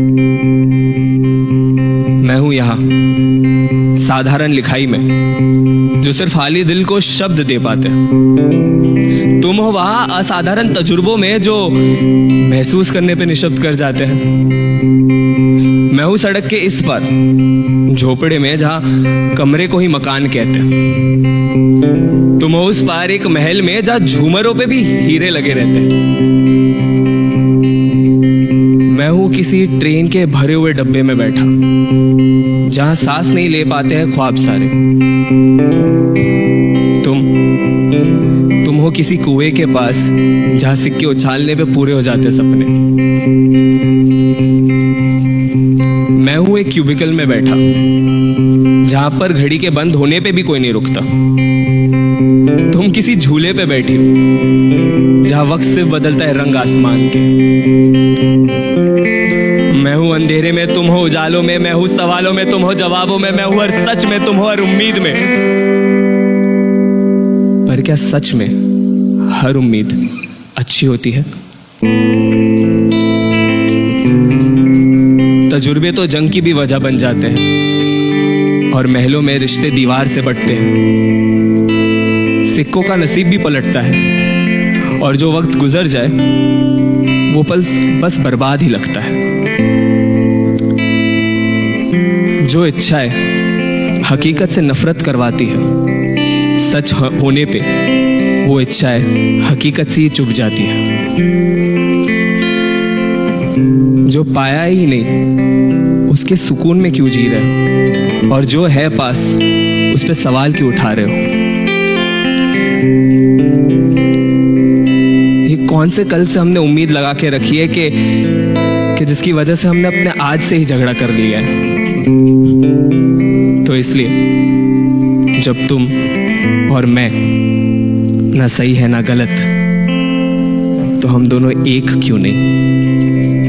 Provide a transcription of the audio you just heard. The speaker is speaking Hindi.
मैं हूँ यहाँ, साधारण लिखाई में, जो सिर्फ़ हाली दिल को शब्द दे पाते तुम हो वहाँ असाधारण तजुर्बों में जो महसूस करने पे निशब्द कर जाते हैं। मैं हूँ सड़क के इस पर, झोपड़े में जहाँ कमरे को ही मकान कहते हैं। तुम हो उस पार एक महल में जहाँ झूमरों पे भी हीरे लगे रहते हैं। हूँ, किसी ट्रेन के भरे हुए डब्बे में बैठा। जहाँ सांस नहीं ले पाते हैं ख्वाब सारे। तुम तुम हो किसी कुएँ के पास, जहाँ सिक्के उछालने पे पूरे हो जाते सपने। मैं हूँ एक क्यूबिकल में बैठा, जहाँ पर घड़ी के बंद होने पे भी कोई नहीं रुकता। तुम किसी झूले पे बैठी हो, जहाँ वक्त से बदलता है रंग आसमान के। अंधेरे में तुम हो, उजालों में मैं हूँ, सवालों में तुम हो, जवाबों में मैं हूँ हर सच में तुम हो हर उम्मीद में। पर क्या सच में हर उम्मीद अच्छी होती है? तजुर्बे तो जंग की भी वजह बन जाते हैं, और महलों में रिश्ते दीवार से बटते हैं। सिक्कों का नसीब भी पलटता है, और जो वक्त गुजर जाए, वो पल बस बर्बाद ही लगता है। जो इच्छाएँ हकीकत से नफरत करवाती है। सच होने पे वो इच्छाएँ हकीकत से ही चुप जाती है। जो पाया ही नहीं, उसके सुकून में क्यों जी रहे हो? और जो है पास, उस पर सवाल क्यों उठा रहे हो? ये कौन से कल से हमने उम्मीद लगा के रखी है कि कि जिसकी वजह से हमने अपने आज से ही झगड़ा कर लिया है। तो इसलिए, जब तुम और मैं ना सही है ना गलत तो हम दोनों एक क्यों नहीं?